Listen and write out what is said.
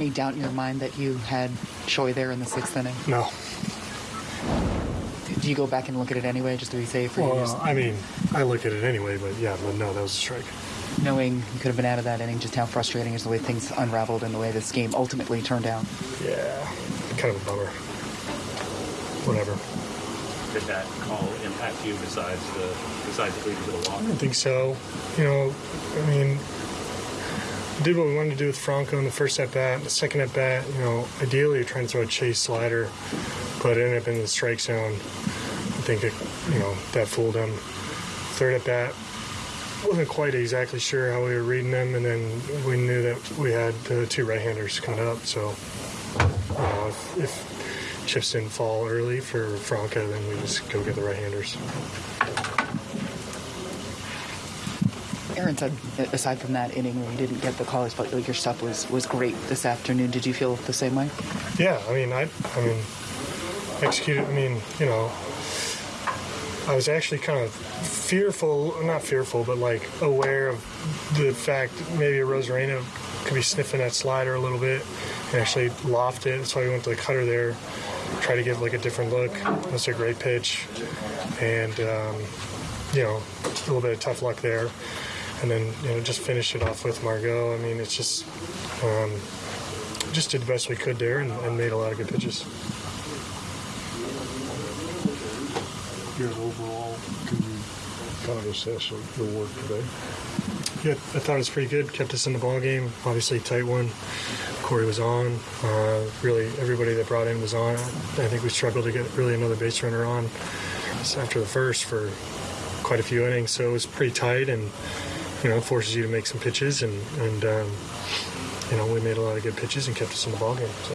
any doubt in your mind that you had Choi there in the sixth inning? No. Do you go back and look at it anyway, just to be safe? Or Well, just, I mean, I look at it anyway, but yeah, but no, that was a strike. knowing you could have been out of that inning, just how frustrating is the way things unraveled and the way this game ultimately turned out? Yeah, kind of a bummer. Whatever. Did that call impact you besides the besides the leading to the walk? I don't think so. You know, I mean, we did what we wanted to do with Franco in the first at bat. The second at bat, you know, ideally you're trying to throw a chase slider, but it ended up in the strike zone. I think it, you know that fooled him. Third at bat, wasn't quite exactly sure how we were reading them, and then we knew that we had the two right-handers coming up. So, you know, if, if chips didn't fall early for Franco, then we just go get the right-handers. Aaron said, aside from that inning where you didn't get the call, he felt your stuff was, was great this afternoon. Did you feel the same way? Yeah, I mean, I, I mean, executed. I mean, you know, I was actually kind of fearful, not fearful, but like aware of the fact maybe Arozarena could be sniffing that slider a little bit and actually loft it. That's why we went to the cutter there, try to give like a different look. That's a great pitch, and um, you know, a little bit of tough luck there. And then you know, just finish it off with Margot. I mean, it's just. Um, just did the best we could there and, and made a lot of good pitches. Yeah, overall, can you kind of assess your work today? Yeah, I thought it was pretty good. Kept us in the ball game. Obviously, tight one. Corey was on. Uh, really, everybody that brought in was on. I think we struggled to get really another base runner on after the first for quite a few innings. So it was pretty tight, and you know, forces you to make some pitches. And and um, you know, we made a lot of good pitches and kept us in the ball game. So.